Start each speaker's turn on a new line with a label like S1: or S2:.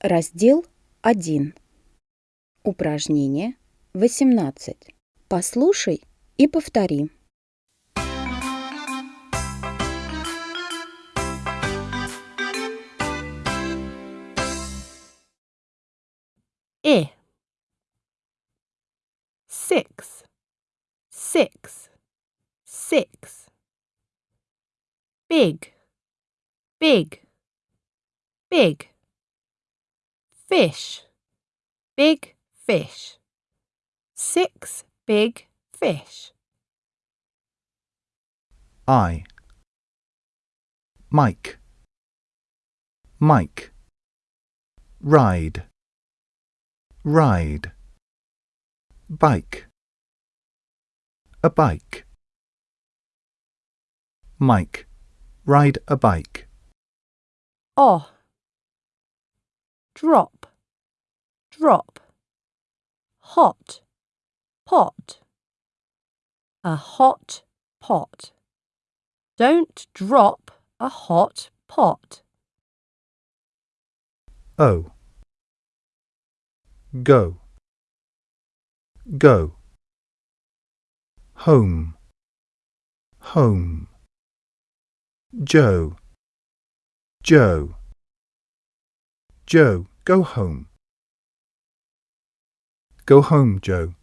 S1: Раздел 1. Упражнение 18. Послушай и повтори.
S2: I. Six. Six. Six. Big. Big. Big. Fish. Big fish. Six big fish.
S3: I. Mike. Mike. Ride. Ride. Bike. A bike. Mike. Ride a bike.
S2: O. Drop. Drop. Hot. Pot. A hot pot. Don't drop a hot pot.
S3: O. Go. Go. Home. Home. Joe. Joe. Joe, go home. Go home, Joe.